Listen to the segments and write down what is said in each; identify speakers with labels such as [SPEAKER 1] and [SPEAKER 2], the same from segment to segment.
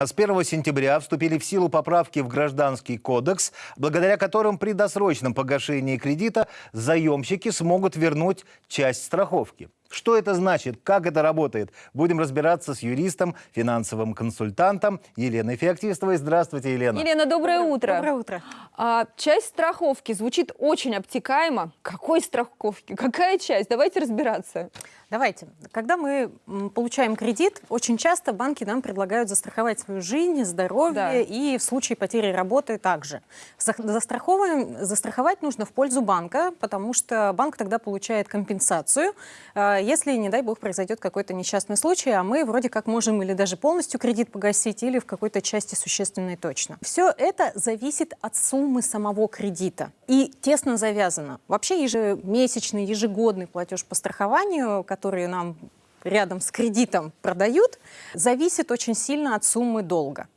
[SPEAKER 1] С 1 сентября вступили в силу поправки в Гражданский кодекс, благодаря которым при досрочном погашении кредита заемщики смогут вернуть часть страховки. Что это значит, как это работает, будем разбираться с юристом, финансовым консультантом Еленой Феоктистовой. Здравствуйте, Елена.
[SPEAKER 2] Елена, доброе утро.
[SPEAKER 3] Доброе утро.
[SPEAKER 2] А, часть страховки звучит очень обтекаемо. Какой страховки? Какая часть? Давайте разбираться.
[SPEAKER 3] Давайте. Когда мы получаем кредит, очень часто банки нам предлагают застраховать свою жизнь, здоровье
[SPEAKER 2] Да.
[SPEAKER 3] и в случае потери работы также. За- застраховываем- застраховать нужно в пользу банка, потому что банк тогда получает компенсацию, э, если, не дай бог, произойдет какой-то несчастный случай, а мы вроде как можем или даже полностью кредит погасить, или в какой-то части существенной точно. Все это зависит от суммы самого кредита и тесно завязано. Вообще ежемесячный, ежегодный платеж по страхованию, который нам рядом с кредитом продают, зависит очень сильно от суммы долга.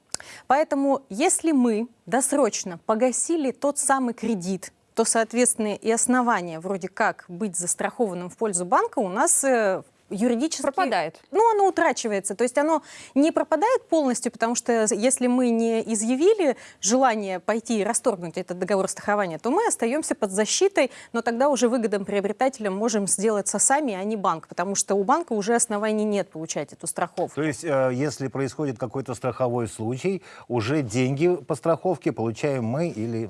[SPEAKER 3] Поэтому если мы досрочно погасили тот самый кредит, то, соответственно, и основание вроде как быть застрахованным в пользу банка у нас э, юридически...
[SPEAKER 2] Пропадает.
[SPEAKER 3] Ну, оно утрачивается. То есть оно не пропадает полностью, потому что если мы не изъявили желание пойти и расторгнуть этот договор страхования, то мы остаемся под защитой, но тогда уже выгодным приобретателям можем сделаться сами, а не банк, потому что у банка уже оснований нет получать эту страховку.
[SPEAKER 1] То есть, э, если происходит какой-то страховой случай, уже деньги по страховке получаем мы или...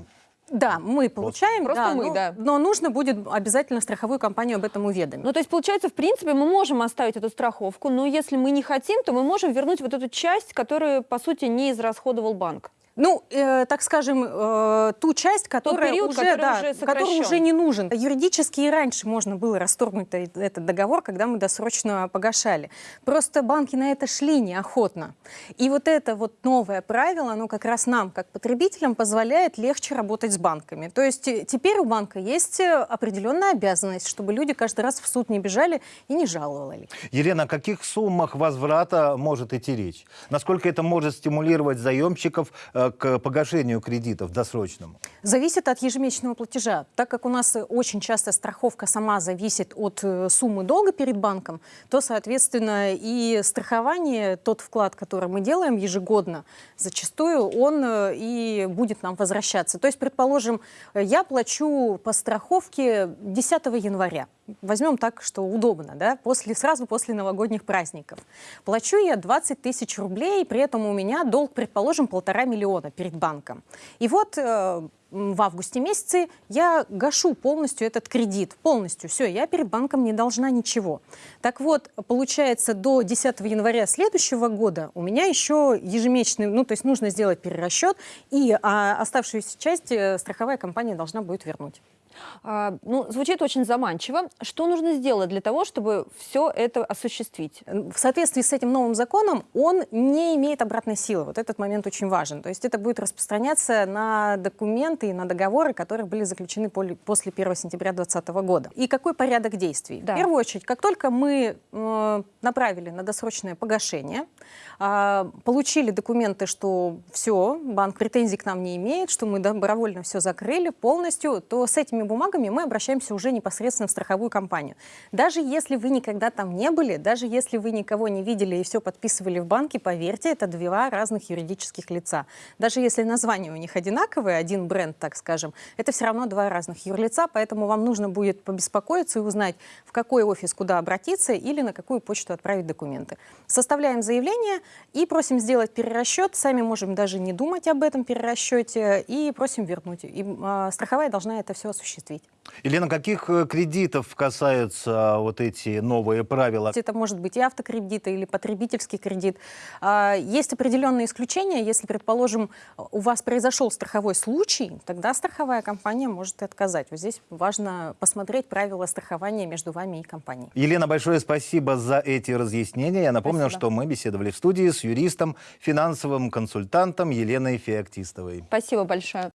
[SPEAKER 3] Да, мы получаем,
[SPEAKER 2] Просто
[SPEAKER 3] да,
[SPEAKER 2] мы,
[SPEAKER 3] но,
[SPEAKER 2] да.
[SPEAKER 3] но нужно будет обязательно страховую компанию об этом уведомить.
[SPEAKER 2] Ну, то есть, получается, в принципе, мы можем оставить эту страховку, но если мы не хотим, то мы можем вернуть вот эту часть, которую, по сути, не израсходовал банк.
[SPEAKER 3] Ну, э, так скажем, э, ту часть, которая,
[SPEAKER 2] период,
[SPEAKER 3] уже,
[SPEAKER 2] который
[SPEAKER 3] да,
[SPEAKER 2] уже
[SPEAKER 3] который уже не нужен. Юридически и раньше можно было расторгнуть этот договор, когда мы досрочно погашали. Просто банки на это шли неохотно. И вот это вот новое правило, оно как раз нам, как потребителям, позволяет легче работать с банками. То есть э, теперь у банка есть э, определенная обязанность, чтобы люди каждый раз в суд не бежали и не жаловали.
[SPEAKER 1] Елена, о каких суммах возврата может идти речь? Насколько это может стимулировать заемщиков э, к погашению кредитов досрочному?
[SPEAKER 3] Зависит от ежемесячного платежа. Так как у нас очень часто страховка сама зависит от э, суммы долга перед банком, то, соответственно, и страхование, тот вклад, который мы делаем ежегодно, зачастую он э, и будет нам возвращаться. То есть, предположим, э, я плачу по страховке 10 января. Возьмем так, что удобно, да, после, сразу после новогодних праздников. Плачу я 20 тысяч рублей, при этом у меня долг, предположим, полтора миллиона перед банком. И вот э, в августе месяце я гашу полностью этот кредит. Полностью. Все, я перед банком не должна ничего. Так вот, получается, до 10 января следующего года у меня еще ежемесячный, ну, то есть нужно сделать перерасчет, и а, оставшуюся часть э, страховая компания должна будет вернуть.
[SPEAKER 2] А, ну, звучит очень заманчиво. Что нужно сделать для того, чтобы все это осуществить?
[SPEAKER 3] В соответствии с этим новым законом он не имеет обратной силы. Вот этот момент очень важен. То есть это будет распространяться на документы и на договоры, которые были заключены после 1 сентября 2020 года. И какой порядок действий?
[SPEAKER 2] Да.
[SPEAKER 3] В первую очередь, как только мы э, направили на досрочное погашение, а, получили документы, что все, банк претензий к нам не имеет, что мы добровольно все закрыли полностью, то с этими бумагами мы обращаемся уже непосредственно в страховую компанию. Даже если вы никогда там не были, даже если вы никого не видели и все подписывали в банке, поверьте, это два разных юридических лица. Даже если название у них одинаковое, один бренд, так скажем, это все равно два разных юрлица, поэтому вам нужно будет побеспокоиться и узнать, в какой офис куда обратиться или на какую почту отправить документы. Составляем заявление и просим сделать перерасчет. Сами можем даже не думать об этом перерасчете и просим вернуть. И а, страховая должна это все осуществить.
[SPEAKER 1] Елена, каких э, кредитов касаются вот эти новые правила?
[SPEAKER 3] Это может быть и автокредит, или потребительский кредит. А, Есть определенные исключения. Если, предположим, у вас произошел страховой случай, тогда страховая компания может и отказать. Вот здесь важно посмотреть правила страхования между вами и компанией.
[SPEAKER 1] Елена, большое спасибо за эти разъяснения. Я напомню,
[SPEAKER 3] Спасибо.
[SPEAKER 1] что мы беседовали в студии с юристом, финансовым консультантом Еленой Феоктистовой.
[SPEAKER 2] Спасибо большое.